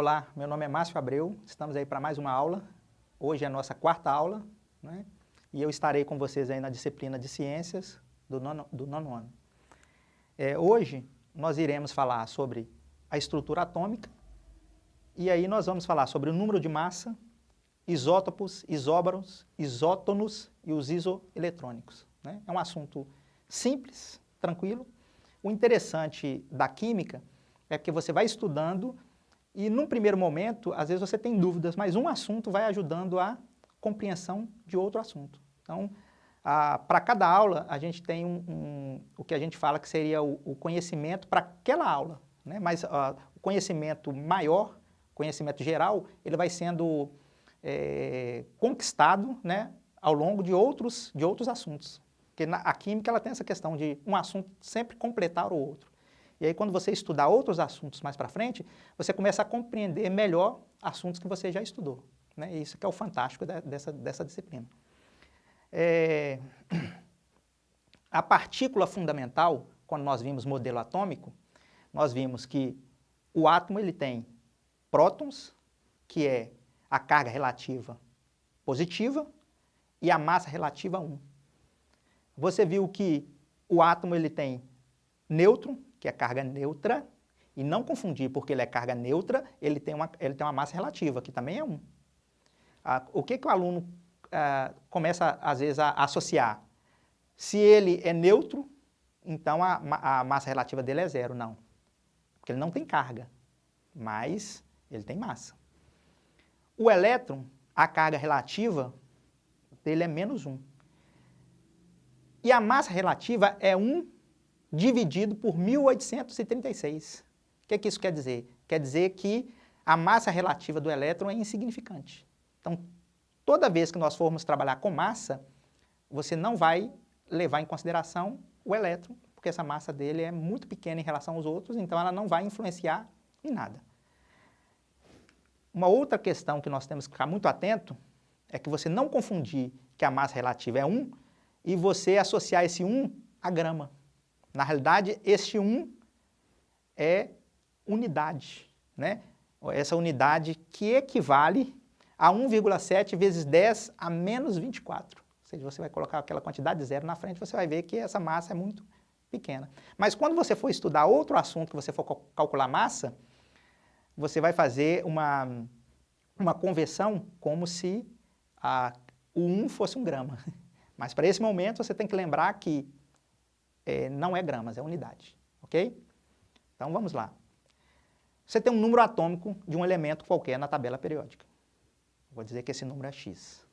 Olá, meu nome é Márcio Abreu, estamos aí para mais uma aula. Hoje é a nossa quarta aula, né? e eu estarei com vocês aí na disciplina de Ciências do nono, do nono ano. É, hoje nós iremos falar sobre a estrutura atômica, e aí nós vamos falar sobre o número de massa, isótopos, isóbaros, isótonos e os isoeletrônicos. Né? É um assunto simples, tranquilo. O interessante da química é que você vai estudando e, num primeiro momento, às vezes você tem dúvidas, mas um assunto vai ajudando a compreensão de outro assunto. Então, para cada aula, a gente tem um, um, o que a gente fala que seria o, o conhecimento para aquela aula. Né? Mas uh, o conhecimento maior, conhecimento geral, ele vai sendo é, conquistado né, ao longo de outros, de outros assuntos. Porque na, a química ela tem essa questão de um assunto sempre completar o outro. E aí quando você estudar outros assuntos mais para frente, você começa a compreender melhor assuntos que você já estudou. Né? E isso que é o fantástico de, dessa, dessa disciplina. É... A partícula fundamental, quando nós vimos modelo atômico, nós vimos que o átomo ele tem prótons, que é a carga relativa positiva, e a massa relativa 1. Você viu que o átomo ele tem nêutron, que é carga neutra, e não confundir, porque ele é carga neutra, ele tem uma, ele tem uma massa relativa, que também é 1. Ah, o que, que o aluno ah, começa, às vezes, a, associar? Se ele é neutro, então a, a massa relativa dele é zero. Não, porque ele não tem carga, mas ele tem massa. O elétron, a carga relativa dele é menos 1. E a massa relativa é 1 dividido por 1836. O que, é que isso quer dizer? Quer dizer que a massa relativa do elétron é insignificante. Então, toda vez que nós formos trabalhar com massa, você não vai levar em consideração o elétron, porque essa massa dele é muito pequena em relação aos outros, então ela não vai influenciar em nada. Uma outra questão que nós temos que ficar muito atento é que você não confundir que a massa relativa é 1 e você associar esse 1 a grama. Na realidade, este 1 é unidade, né? Essa unidade que equivale a 1,7 vezes 10 a menos 24. Ou seja, você vai colocar aquela quantidade de zero na frente, você vai ver que essa massa é muito pequena. Mas quando você for estudar outro assunto, que você for calcular massa, você vai fazer uma, uma conversão como se a, o 1 fosse um grama. Mas para esse momento você tem que lembrar que é, não é gramas, é unidade, ok? Então vamos lá. Você tem um número atômico de um elemento qualquer na tabela periódica. Vou dizer que esse número é x.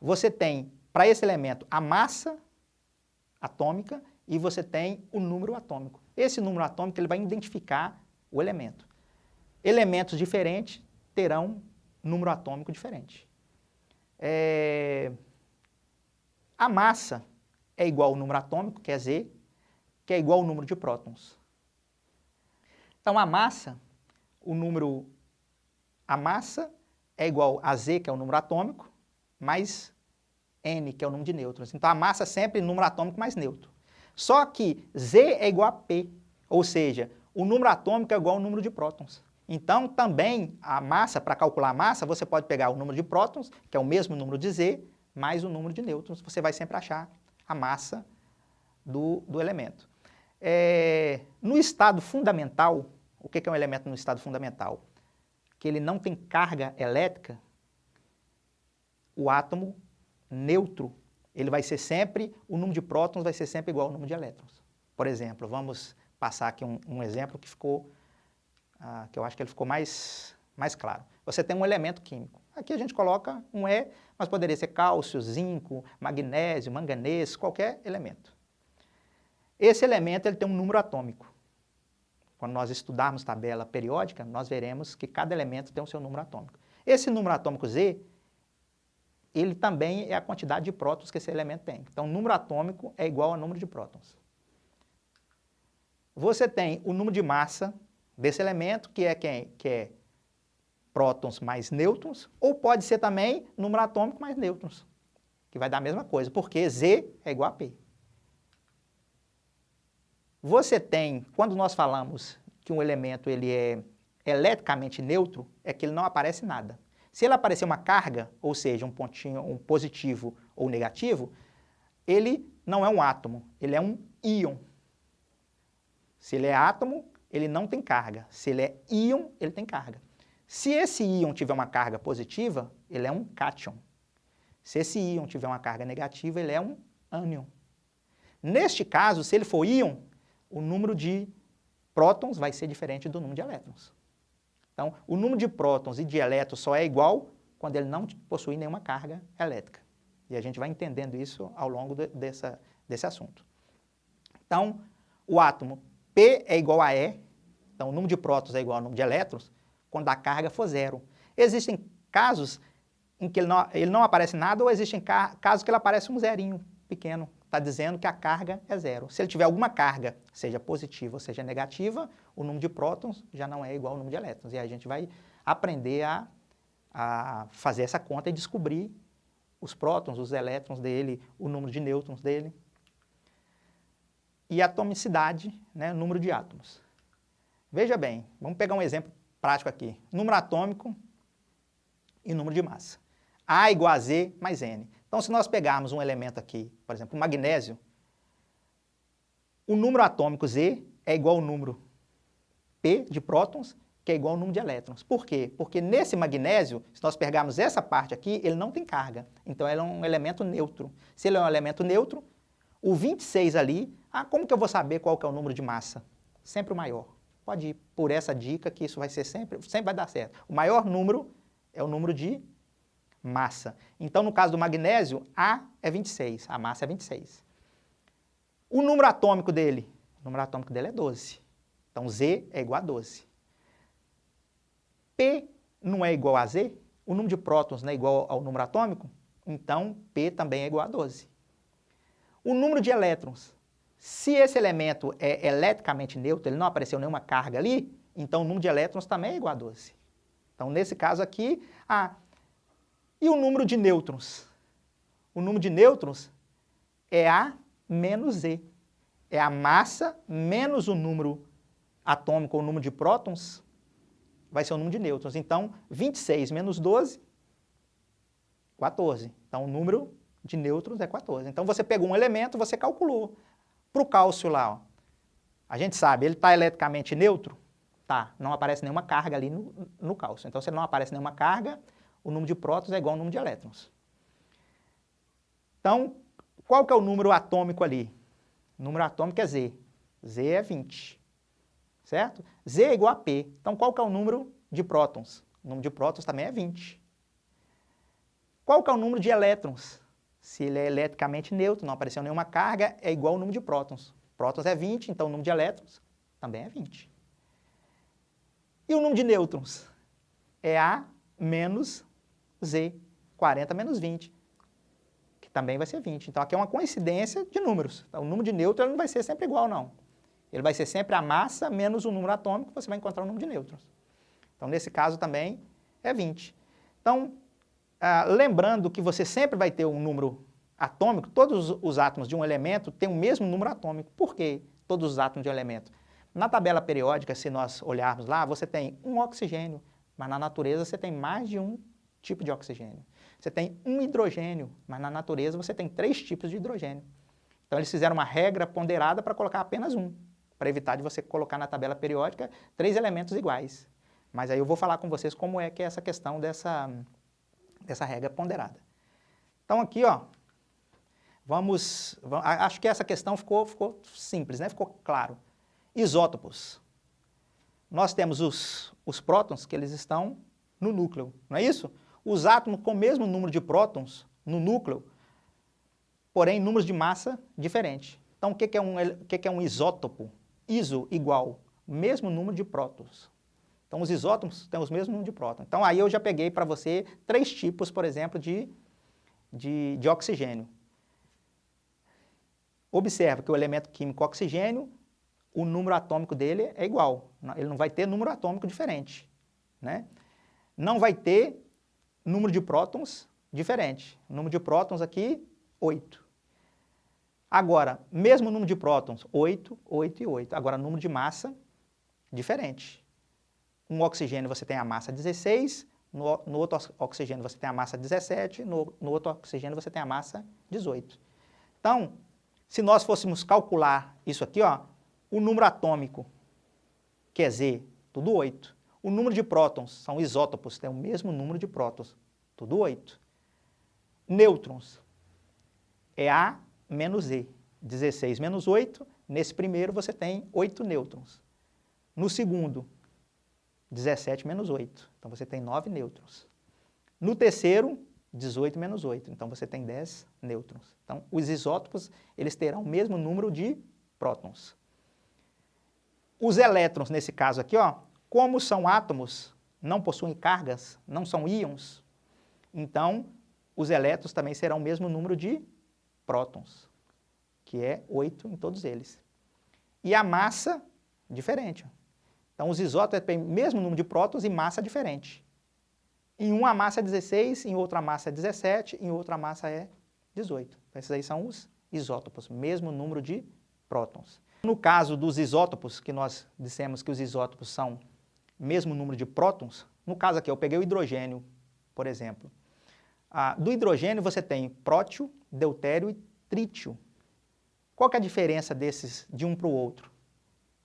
Você tem, para esse elemento, a massa atômica e você tem o número atômico. Esse número atômico ele vai identificar o elemento. Elementos diferentes terão número atômico diferente. É... A massa é igual ao número atômico, que é Z, que é igual ao número de prótons. Então, a massa, o número, a massa é igual a Z, que é o número atômico, mais N, que é o número de nêutrons. Então, a massa é sempre número atômico mais neutro. Só que Z é igual a P, ou seja, o número atômico é igual ao número de prótons. Então, também, a massa, para calcular a massa, você pode pegar o número de prótons, que é o mesmo número de Z, mais o número de nêutrons. Você vai sempre achar a massa do, do elemento. É, no estado fundamental, o que é um elemento no estado fundamental? Que ele não tem carga elétrica, o átomo neutro, ele vai ser sempre, o número de prótons vai ser sempre igual ao número de elétrons. Por exemplo, vamos passar aqui um, um exemplo que ficou, ah, que eu acho que ele ficou mais, mais claro. Você tem um elemento químico. Aqui a gente coloca um E, mas poderia ser cálcio, zinco, magnésio, manganês, qualquer elemento. Esse elemento ele tem um número atômico. Quando nós estudarmos tabela periódica, nós veremos que cada elemento tem o seu número atômico. Esse número atômico Z, ele também é a quantidade de prótons que esse elemento tem. Então, o número atômico é igual ao número de prótons. Você tem o número de massa desse elemento, que é quem? Que é prótons mais nêutrons, ou pode ser também número atômico mais nêutrons, que vai dar a mesma coisa, porque Z é igual a P. Você tem, quando nós falamos que um elemento ele é, eletricamente neutro é que ele não aparece nada. Se ele aparecer uma carga, ou seja, um pontinho, um positivo ou negativo, ele não é um átomo, ele é um íon. Se ele é átomo, ele não tem carga. Se ele é íon, ele tem carga. Se esse íon tiver uma carga positiva, ele é um cátion. Se esse íon tiver uma carga negativa, ele é um ânion. Neste caso, se ele for íon, o número de prótons vai ser diferente do número de elétrons. Então, o número de prótons e de elétrons só é igual quando ele não possui nenhuma carga elétrica. E a gente vai entendendo isso ao longo de, dessa, desse assunto. Então, o átomo P é igual a E, então o número de prótons é igual ao número de elétrons, quando a carga for zero. Existem casos em que ele não, ele não aparece nada ou existem casos que ele aparece um zerinho pequeno, está dizendo que a carga é zero. Se ele tiver alguma carga, seja positiva ou seja negativa, o número de prótons já não é igual ao número de elétrons. E aí a gente vai aprender a, a fazer essa conta e descobrir os prótons, os elétrons dele, o número de nêutrons dele. E a atomicidade, né, número de átomos. Veja bem, vamos pegar um exemplo prático aqui. Número atômico e número de massa. A igual a Z mais N. Então, se nós pegarmos um elemento aqui, por exemplo, o magnésio, o número atômico Z é igual ao número P de prótons, que é igual ao número de elétrons. Por quê? Porque nesse magnésio, se nós pegarmos essa parte aqui, ele não tem carga. Então, ele é um elemento neutro. Se ele é um elemento neutro, o 26 ali, ah, como que eu vou saber qual que é o número de massa? Sempre o maior. Pode ir por essa dica que isso vai ser sempre, sempre vai dar certo. O maior número é o número de massa. Então, no caso do magnésio, A é 26, a massa é 26. O número atômico dele, o número atômico dele é 12. Então, Z é igual a 12. P não é igual a Z, o número de prótons não é igual ao número atômico, então P também é igual a 12. O número de elétrons, se esse elemento é eletricamente neutro, ele não apareceu nenhuma carga ali, então o número de elétrons também é igual a 12. Então, nesse caso aqui, e o número de nêutrons? O número de nêutrons é A menos Z. É a massa menos o número atômico, o número de prótons, vai ser o número de nêutrons. Então, 26 menos 12, 14. Então, o número de nêutrons é 14. Então, você pegou um elemento, você calculou. Para o cálcio lá, ó, a gente sabe, ele está eletricamente neutro? Tá, não aparece nenhuma carga ali no, no cálcio. Então, se não aparece nenhuma carga, o número de prótons é igual ao número de elétrons. Então, qual que é o número atômico ali? O número atômico é Z. Z é 20, certo? Z é igual a P. Então, qual que é o número de prótons? O número de prótons também é 20. Qual que é o número de elétrons? Se ele é eletricamente neutro, não apareceu nenhuma carga, é igual ao número de prótons. Prótons é 20, então o número de elétrons também é 20. E o número de nêutrons? É A menos Z, 40 menos 20, que também vai ser 20. Então, aqui é uma coincidência de números. Então, o número de nêutrons não vai ser sempre igual, não. Ele vai ser sempre a massa menos o número atômico, você vai encontrar o número de nêutrons. Então, nesse caso também é 20. Então, ah, lembrando que você sempre vai ter um número atômico, todos os átomos de um elemento têm o mesmo número atômico. Por quê? Todos os átomos de um elemento. Na tabela periódica, se nós olharmos lá, você tem um oxigênio, mas na natureza você tem mais de um tipo de oxigênio. Você tem um hidrogênio, mas na natureza você tem três tipos de hidrogênio. Então eles fizeram uma regra ponderada para colocar apenas um, para evitar de você colocar na tabela periódica três elementos iguais. Mas aí eu vou falar com vocês como é que é essa questão dessa, dessa regra ponderada. Então aqui, ó, vamos, vamos acho que essa questão ficou, ficou simples, né? ficou claro. Isótopos. Nós temos os, os prótons que eles estão no núcleo, não é isso? os átomos com o mesmo número de prótons no núcleo, porém números de massa diferentes. Então, o que é um, o que é um isótopo? Iso igual, mesmo número de prótons. Então, os isótopos têm os mesmos número de prótons. Então, aí eu já peguei para você três tipos, por exemplo, de, de, de oxigênio. Observa que o elemento químico oxigênio, o número atômico dele é igual. Ele não vai ter número atômico diferente. Né? Não vai ter número de prótons diferente. O número de prótons aqui, 8. Agora, mesmo número de prótons, 8, 8 e 8. Agora, número de massa, diferente. Um oxigênio você tem a massa 16, no, no outro oxigênio você tem a massa 17, no, no outro oxigênio você tem a massa 18. Então, se nós fôssemos calcular isso aqui, ó, o número atômico, que é Z, tudo 8. O número de prótons, são isótopos, tem o mesmo número de prótons, tudo 8. Nêutrons, é A menos E. 16 menos 8, nesse primeiro você tem 8 nêutrons. No segundo, 17 menos 8, então você tem 9 nêutrons. No terceiro, 18 menos 8, então você tem 10 nêutrons. Então, os isótopos, eles terão o mesmo número de prótons. Os elétrons, nesse caso aqui, ó, como são átomos, não possuem cargas, não são íons, então os elétrons também serão o mesmo número de prótons, que é 8 em todos eles. E a massa, diferente. Então, os isótopos têm o mesmo número de prótons e massa diferente. Em uma massa é 16, em outra massa é 17, em outra massa é 18. Então, esses aí são os isótopos, mesmo número de prótons. No caso dos isótopos, que nós dissemos que os isótopos são mesmo número de prótons, no caso aqui eu peguei o hidrogênio, por exemplo. Ah, do hidrogênio você tem prótio, deutério e trítio. Qual é a diferença desses de um para o outro?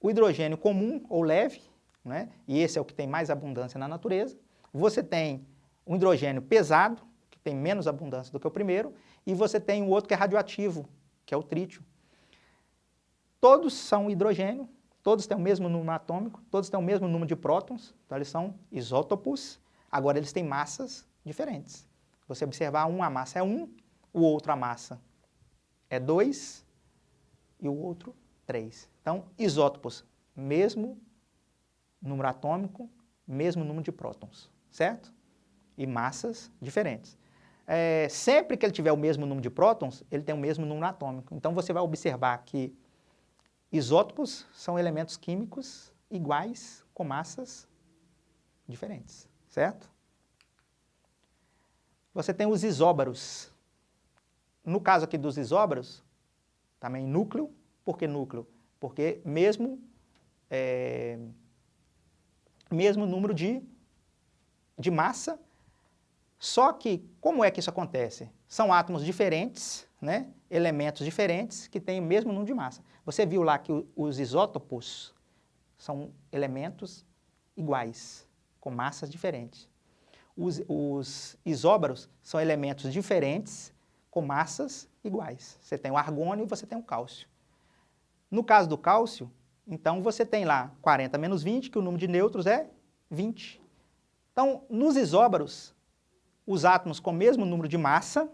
O hidrogênio comum ou leve, né, e esse é o que tem mais abundância na natureza, você tem um hidrogênio pesado, que tem menos abundância do que o primeiro, e você tem o outro que é radioativo, que é o trítio. Todos são hidrogênio, todos têm o mesmo número atômico, todos têm o mesmo número de prótons, então eles são isótopos, agora eles têm massas diferentes. Você observar, um a massa é 1, o outro a massa é 2 e o outro 3. Então, isótopos, mesmo número atômico, mesmo número de prótons, certo? E massas diferentes. É, sempre que ele tiver o mesmo número de prótons, ele tem o mesmo número atômico. Então, você vai observar que isótopos são elementos químicos iguais com massas diferentes, certo? Você tem os isóbaros, no caso aqui dos isóbaros, também núcleo. Por que núcleo? Porque mesmo, é, mesmo número de, de massa, só que como é que isso acontece? São átomos diferentes, né? elementos diferentes que têm o mesmo número de massa. Você viu lá que os isótopos são elementos iguais, com massas diferentes. Os, os isóbaros são elementos diferentes, com massas iguais. Você tem o argônio e você tem o cálcio. No caso do cálcio, então você tem lá 40 menos 20, que o número de nêutrons é 20. Então, nos isóbaros, os átomos com o mesmo número de massa,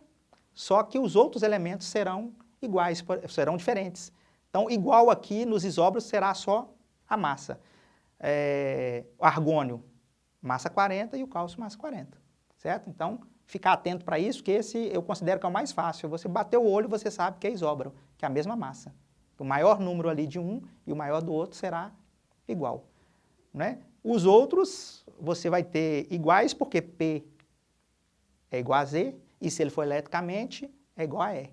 só que os outros elementos serão iguais, serão diferentes. Então, igual aqui nos isóbaros será só a massa. É, o argônio, massa 40 e o cálcio, massa 40, certo? Então, ficar atento para isso, que esse eu considero que é o mais fácil. Você bater o olho, você sabe que é isóbaro, que é a mesma massa. O maior número ali de um e o maior do outro será igual. Né? Os outros, você vai ter iguais, porque P é igual a Z, e se ele for eletricamente, é igual a E.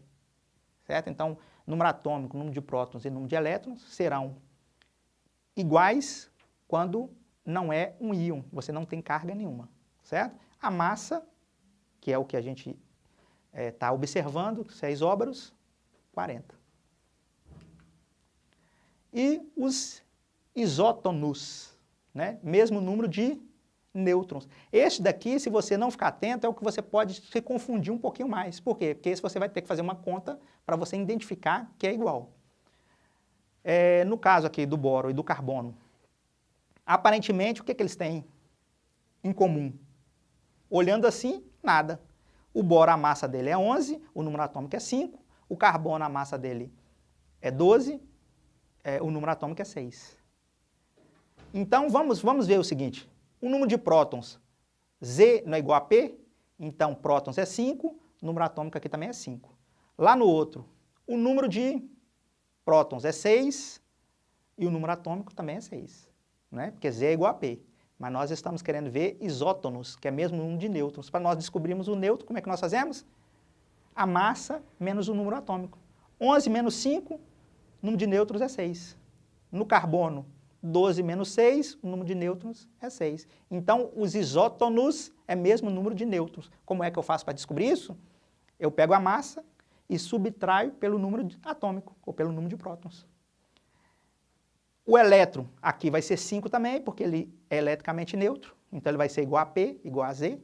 Certo? Então, número atômico, número de prótons e número de elétrons serão iguais quando não é um íon, você não tem carga nenhuma, certo? A massa que é o que a gente está eh, é, observando, se é isóbaros, 40. E os isótonos, né? mesmo número de nêutrons. Este daqui, se você não ficar atento, é o que você pode se confundir um pouquinho mais. Por quê? Porque esse você vai ter que fazer uma conta para você identificar que é igual. É, no caso aqui do boro e do carbono, aparentemente, o que, que eles têm em comum? Olhando assim, nada. O boro, a massa dele é 11, o número atômico é 5, o carbono, a massa dele é 12, é, o número atômico é 6. Então, vamos, vamos ver o seguinte, o número de prótons, Z não é igual a P, então prótons é 5, o número atômico aqui também é 5. Lá no outro, o número de prótons é 6 e o número atômico também é 6, né? porque Z é igual a P mas nós estamos querendo ver isótonos, que é mesmo o número de nêutrons. Para nós descobrirmos o nêutron, como é que nós fazemos? A massa menos o número atômico. 11 menos 5, o número de nêutrons é 6. No carbono, 12 menos 6, o número de nêutrons é 6. Então, os isótonos é mesmo número de nêutrons. Como é que eu faço para descobrir isso? Eu pego a massa e subtraio pelo número atômico, ou pelo número de prótons. O elétron aqui vai ser 5 também, porque ele é eletricamente neutro, então ele vai ser igual a P, igual a Z.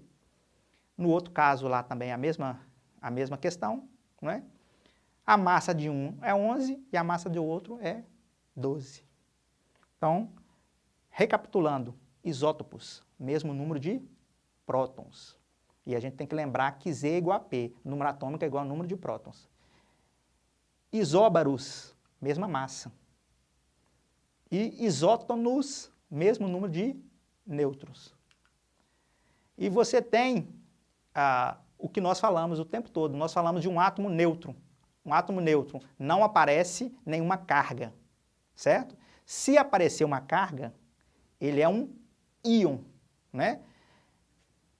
No outro caso lá também é a mesma, a mesma questão, não é? A massa de um é 11 e a massa do outro é 12. Então, recapitulando, isótopos, mesmo número de prótons. E a gente tem que lembrar que Z é igual a P, número atômico é igual ao número de prótons. Isóbaros, mesma massa. E isótonos, mesmo número de nêutrons. E você tem ah, o que nós falamos o tempo todo, nós falamos de um átomo neutro. Um átomo neutro não aparece nenhuma carga, certo? Se aparecer uma carga, ele é um íon, né?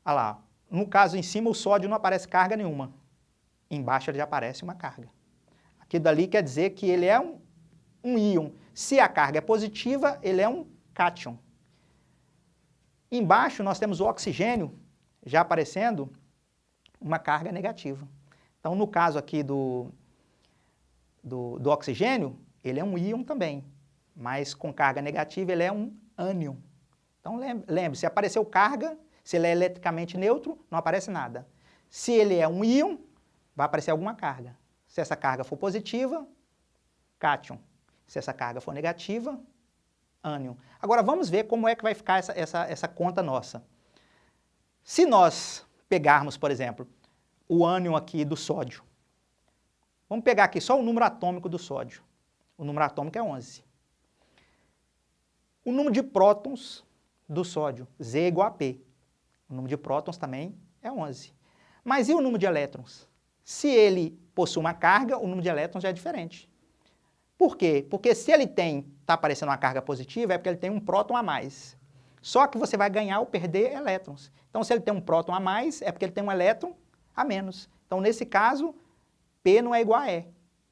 Olha lá, no caso em cima o sódio não aparece carga nenhuma, embaixo ele já aparece uma carga. Aquilo dali quer dizer que ele é um, um íon. Se a carga é positiva, ele é um cátion. Embaixo nós temos o oxigênio já aparecendo uma carga negativa. Então no caso aqui do, do, do oxigênio, ele é um íon também mas com carga negativa ele é um ânion. Então lembre, se apareceu carga, se ele é eletricamente neutro, não aparece nada. Se ele é um íon, vai aparecer alguma carga. Se essa carga for positiva, cátion. Se essa carga for negativa, ânion. Agora vamos ver como é que vai ficar essa, essa, essa conta nossa. Se nós pegarmos, por exemplo, o ânion aqui do sódio, vamos pegar aqui só o número atômico do sódio. O número atômico é 11. O número de prótons do sódio, Z igual a P. O número de prótons também é 11. Mas e o número de elétrons? Se ele possui uma carga, o número de elétrons já é diferente. Por quê? Porque se ele tem, está aparecendo uma carga positiva, é porque ele tem um próton a mais. Só que você vai ganhar ou perder elétrons. Então, se ele tem um próton a mais, é porque ele tem um elétron a menos. Então, nesse caso, P não é igual a E.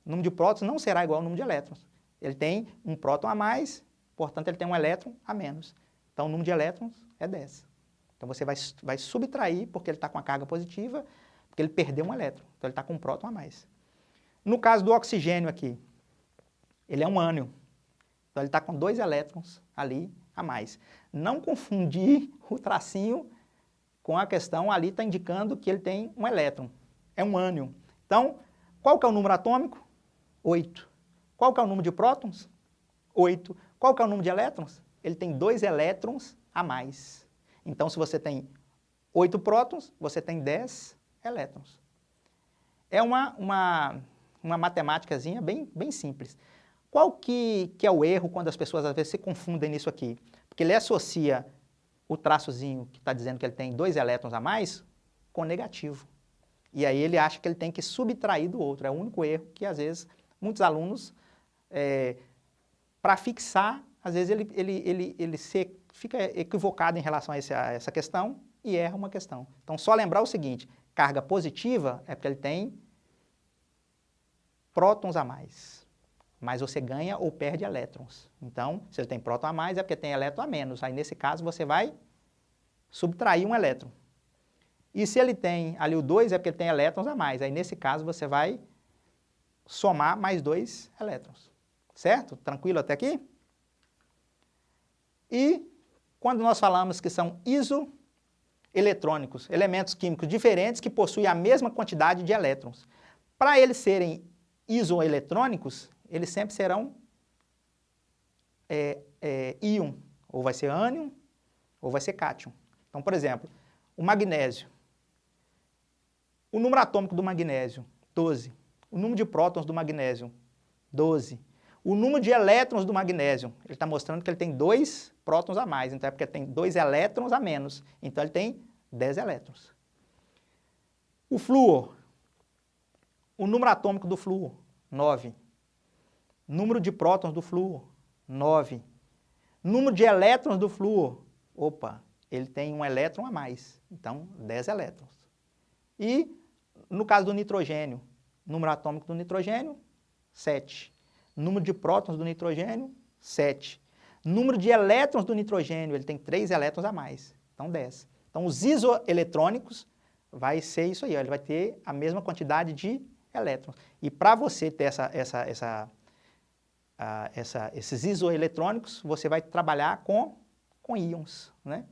O número de prótons não será igual ao número de elétrons. Ele tem um próton a mais portanto ele tem um elétron a menos. Então o número de elétrons é 10. Então você vai, vai subtrair, porque ele está com a carga positiva, porque ele perdeu um elétron, então ele está com um próton a mais. No caso do oxigênio aqui, ele é um ânion, então ele está com dois elétrons ali a mais. Não confundir o tracinho com a questão ali está indicando que ele tem um elétron, é um ânion. Então, qual que é o número atômico? 8. Qual que é o número de prótons? 8. Qual que é o número de elétrons? Ele tem dois elétrons a mais. Então, se você tem 8 prótons, você tem 10 elétrons. É uma, uma, uma matemáticazinha bem, bem simples. Qual que, que é o erro quando as pessoas às vezes se confundem nisso aqui? Porque ele associa o traçozinho que está dizendo que ele tem dois elétrons a mais com negativo. E aí ele acha que ele tem que subtrair do outro. É o único erro que às vezes muitos alunos é, para fixar, às vezes ele, ele, ele, ele se, fica equivocado em relação a, esse, a essa questão e erra uma questão. Então, só lembrar o seguinte, carga positiva é porque ele tem prótons a mais, mas você ganha ou perde elétrons. Então, se ele tem próton a mais, é porque tem elétron a menos. Aí, nesse caso, você vai subtrair um elétron. E se ele tem ali o 2, é porque tem elétrons a mais. Aí, nesse caso, você vai somar mais dois elétrons. Certo? Tranquilo até aqui? E quando nós falamos que são isoeletrônicos, elementos químicos diferentes que possuem a mesma quantidade de elétrons. Para eles serem isoeletrônicos, eles sempre serão é, é, íon, ou vai ser ânion, ou vai ser cátion. Então, por exemplo, o magnésio. O número atômico do magnésio, 12. O número de prótons do magnésio, 12. O número de elétrons do magnésio, ele está mostrando que ele tem dois prótons a mais, então é porque tem dois elétrons a menos, então ele tem 10 elétrons. O flúor, o número atômico do flúor, 9. Número de prótons do flúor, 9. Número de elétrons do flúor, opa, ele tem um elétron a mais, então 10 elétrons. E no caso do nitrogênio, número atômico do nitrogênio, 7. Número de prótons do nitrogênio, 7. Número de elétrons do nitrogênio, ele tem 3 elétrons a mais, então 10. Então os isoeletrônicos vai ser isso aí, ó, ele vai ter a mesma quantidade de elétrons. E para você ter essa, essa, essa, essa, esses isoeletrônicos, você vai trabalhar com, com íons, né?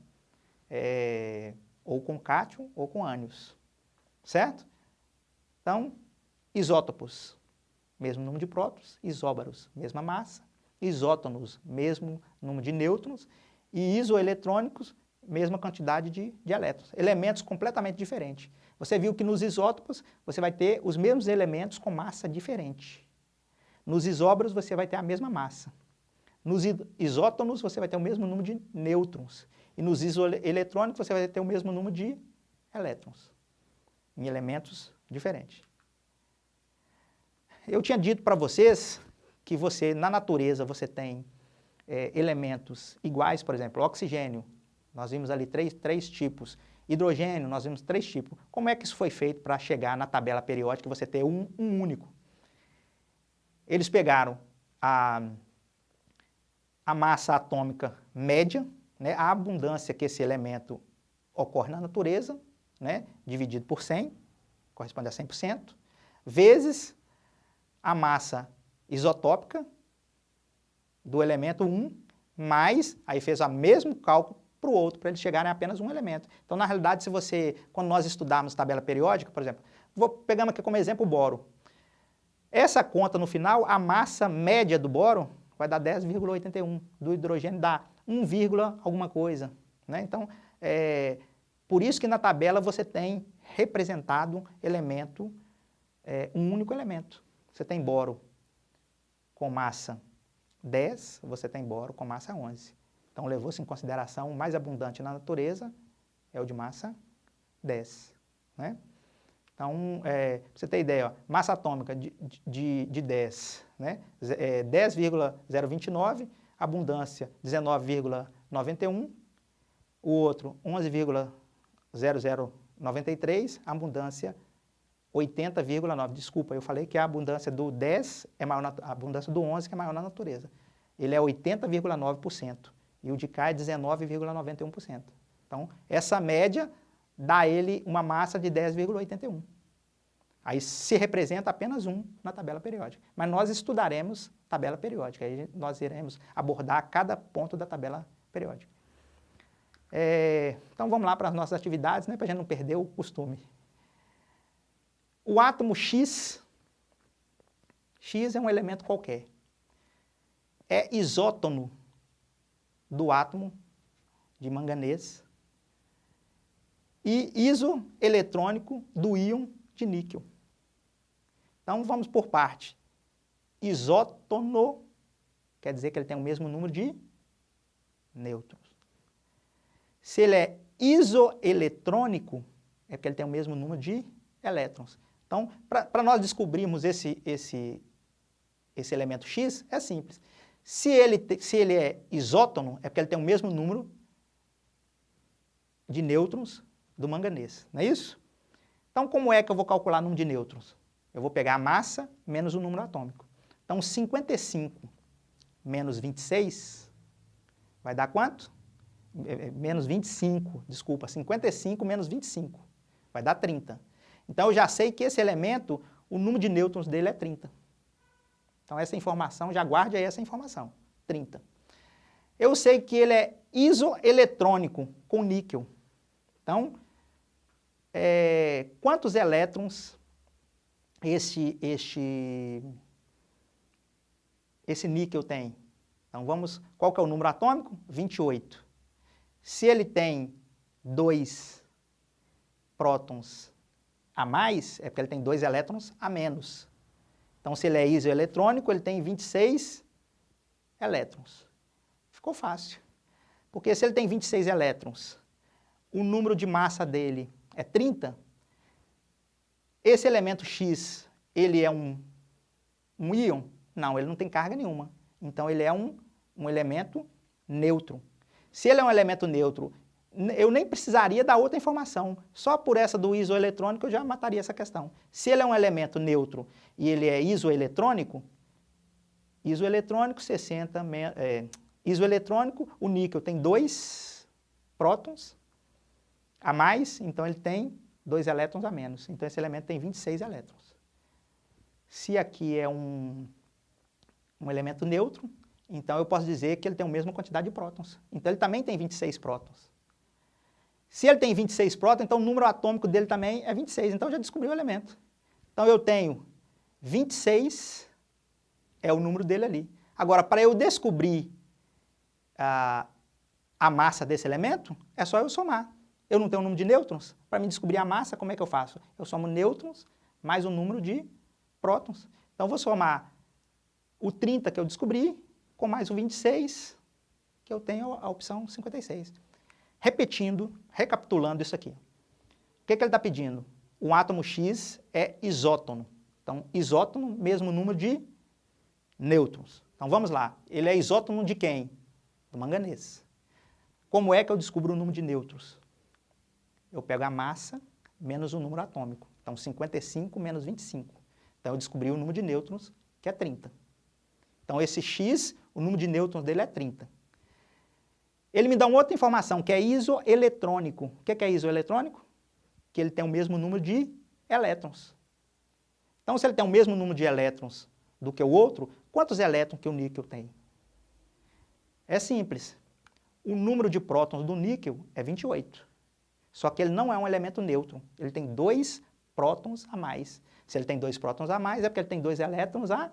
É, ou com cátion ou com ânions, certo? Então, isótopos, mesmo número de prótons, isóbaros, mesma massa, isótonos, mesmo número de nêutrons, e isoeletrônicos, mesma quantidade de, de elétrons. Elementos completamente diferentes. Você viu que nos isótopos você vai ter os mesmos elementos com massa diferente. Nos isóbaros você vai ter a mesma massa. Nos isótonos você vai ter o mesmo número de nêutrons. E nos isoeletrônicos você vai ter o mesmo número de elétrons, em elementos diferentes. Eu tinha dito para vocês que você, na natureza, você tem é, elementos iguais, por exemplo, oxigênio, nós vimos ali três, três tipos, hidrogênio, nós vimos três tipos. Como é que isso foi feito para chegar na tabela periódica e você ter um, um único? Eles pegaram a, a massa atômica média, né, a abundância que esse elemento ocorre na natureza, né, dividido por 100, corresponde a 100%, vezes a massa isotópica do elemento 1, mais, aí fez o mesmo cálculo para o outro, para eles chegarem a apenas um elemento. Então, na realidade, se você, quando nós estudarmos tabela periódica, por exemplo, vou pegando aqui como exemplo o boro. Essa conta no final, a massa média do boro vai dar 10,81, do hidrogênio dá 1, alguma coisa. Né? Então, é, por isso que na tabela você tem representado elemento, é, um único elemento. Você tem boro com massa 10, você tem boro com massa 11. Então, levou-se em consideração o mais abundante na natureza é o de massa 10. Né? Então, é, para você ter ideia, ó, massa atômica de, de, de 10, né? é, 10,029, abundância 19,91, o outro 11,0093, abundância 80,9. Desculpa, eu falei que a abundância do 10 é maior, na, a abundância do 11 que é maior na natureza. Ele é 80,9% e o de cá é 19,91%. Então, essa média dá ele uma massa de 10,81. Aí se representa apenas um na tabela periódica. Mas nós estudaremos tabela periódica, aí nós iremos abordar cada ponto da tabela periódica. É, então vamos lá para as nossas atividades, né, para a gente não perder o costume. O átomo X, X é um elemento qualquer, é isótono do átomo de manganês e isoeletrônico do íon de níquel. Então, vamos por parte. Isótono quer dizer que ele tem o mesmo número de nêutrons. Se ele é isoeletrônico, é porque ele tem o mesmo número de elétrons. Então, para nós descobrirmos esse, esse, esse elemento X, é simples. Se ele, se ele é isótono, é porque ele tem o mesmo número de nêutrons do manganês, não é isso? Então, como é que eu vou calcular o número de nêutrons? Eu vou pegar a massa menos o número atômico. Então, 55 menos 26 vai dar quanto? É, é, menos 25, desculpa, 55 menos 25, vai dar 30. Então, eu já sei que esse elemento, o número de nêutrons dele é 30. Então, essa informação, já guarde aí essa informação, 30. Eu sei que ele é isoeletrônico com níquel. Então, é, quantos elétrons este, este, esse níquel tem? Então, vamos, qual que é o número atômico? 28. Se ele tem dois prótons a mais, é porque ele tem dois elétrons a menos. Então, se ele é isoeletrônico, ele tem 26 elétrons. Ficou fácil. Porque se ele tem 26 elétrons, o número de massa dele é 30, esse elemento X, ele é um, um íon? Não, ele não tem carga nenhuma. Então, ele é um, um elemento neutro. Se ele é um elemento neutro eu nem precisaria da outra informação. Só por essa do isoeletrônico eu já mataria essa questão. Se ele é um elemento neutro e ele é isoeletrônico, isoeletrônico 60, é, isoeletrônico, o níquel tem dois prótons a mais, então ele tem dois elétrons a menos. Então esse elemento tem 26 elétrons. Se aqui é um, um elemento neutro, então eu posso dizer que ele tem a mesma quantidade de prótons. Então ele também tem 26 prótons. Se ele tem 26 prótons, então o número atômico dele também é 26. Então eu já descobri o elemento. Então eu tenho 26, é o número dele ali. Agora, para eu descobrir a, a massa desse elemento, é só eu somar. Eu não tenho um número de nêutrons. Para me descobrir a massa, como é que eu faço? Eu somo nêutrons mais o número de prótons. Então, eu vou somar o 30 que eu descobri com mais o 26, que eu tenho a opção 56. Repetindo, recapitulando isso aqui. O que, que ele está pedindo? Um átomo X é isótono. Então, isótono, mesmo número de nêutrons. Então, vamos lá. Ele é isótono de quem? Do manganês. Como é que eu descubro o número de nêutrons? Eu pego a massa menos o número atômico. Então, 55 menos 25. Então, eu descobri o número de nêutrons, que é 30. Então, esse X, o número de nêutrons dele é 30. Ele me dá uma outra informação, que é isoeletrônico. O que é isoeletrônico? Que ele tem o mesmo número de elétrons. Então, se ele tem o mesmo número de elétrons do que o outro, quantos elétrons que o níquel tem? É simples. O número de prótons do níquel é 28. Só que ele não é um elemento neutro. Ele tem dois prótons a mais. Se ele tem dois prótons a mais, é porque ele tem dois elétrons a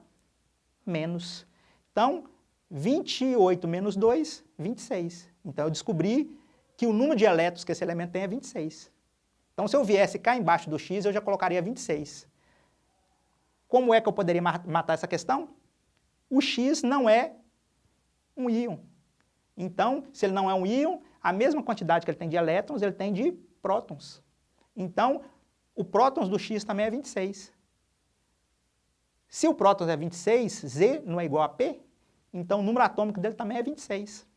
menos. Então, 28 menos 2, 26. Então, eu descobri que o número de elétrons que esse elemento tem é 26. Então, se eu viesse cá embaixo do x, eu já colocaria 26. Como é que eu poderia matar essa questão? O x não é um íon. Então, se ele não é um íon, a mesma quantidade que ele tem de elétrons, ele tem de prótons. Então, o prótons do x também é 26. Se o prótons é 26, Z não é igual a P, então o número atômico dele também é 26.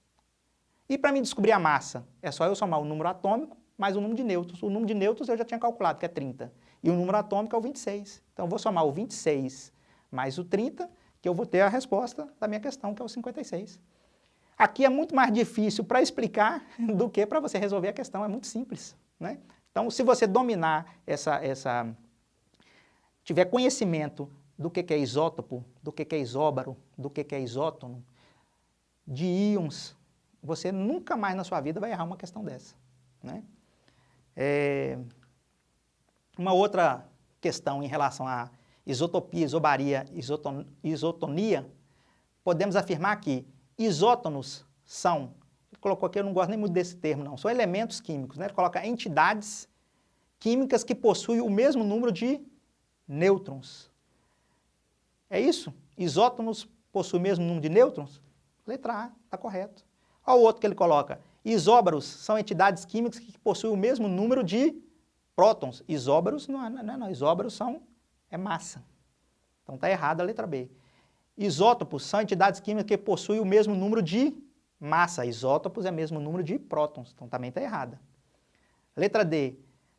E para mim descobrir a massa, é só eu somar o número atômico mais o número de nêutrons. O número de nêutrons eu já tinha calculado, que é 30. E o número atômico é o 26. Então eu vou somar o 26 mais o 30, que eu vou ter a resposta da minha questão, que é o 56. Aqui é muito mais difícil para explicar do que para você resolver a questão, é muito simples. Né? Então, se você dominar essa, essa tiver conhecimento do que, que é isótopo, do que, que é isóbaro, do que, que é isótono, de íons, você nunca mais na sua vida vai errar uma questão dessa. Né? É... Uma outra questão em relação a isotopia, isobaria, isoton... isotonia, podemos afirmar que isótonos são, ele colocou aqui, eu não gosto nem muito desse termo não, são elementos químicos, né? ele coloca entidades químicas que possuem o mesmo número de nêutrons. É isso? Isótonos possuem o mesmo número de nêutrons? Letra A, está correto. Olha o outro que ele coloca. Isóbaros são entidades químicas que possuem o mesmo número de prótons. Isóbaros não é, não, é, não. Isóbaros são, é massa. Então está errada a letra B. Isótopos são entidades químicas que possuem o mesmo número de massa. Isótopos é o mesmo número de prótons. Então também está errada. Letra D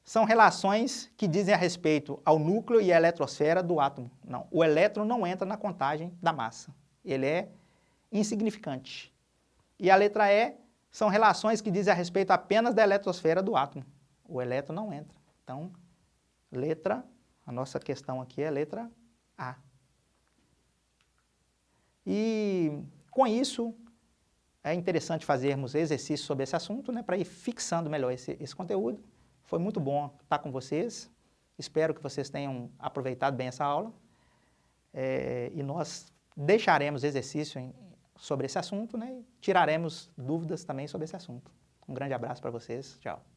são relações que dizem a respeito ao núcleo e à eletrosfera do átomo. Não, o elétron não entra na contagem da massa. Ele é insignificante. E a letra E são relações que dizem a respeito apenas da eletrosfera do átomo. O elétron não entra. Então, letra, a nossa questão aqui é letra A. E com isso, é interessante fazermos exercícios sobre esse assunto, né, para ir fixando melhor esse, esse conteúdo. Foi muito bom estar com vocês. Espero que vocês tenham aproveitado bem essa aula. É, e nós deixaremos exercício em, sobre esse assunto, né? E tiraremos dúvidas também sobre esse assunto. Um grande abraço para vocês. Tchau.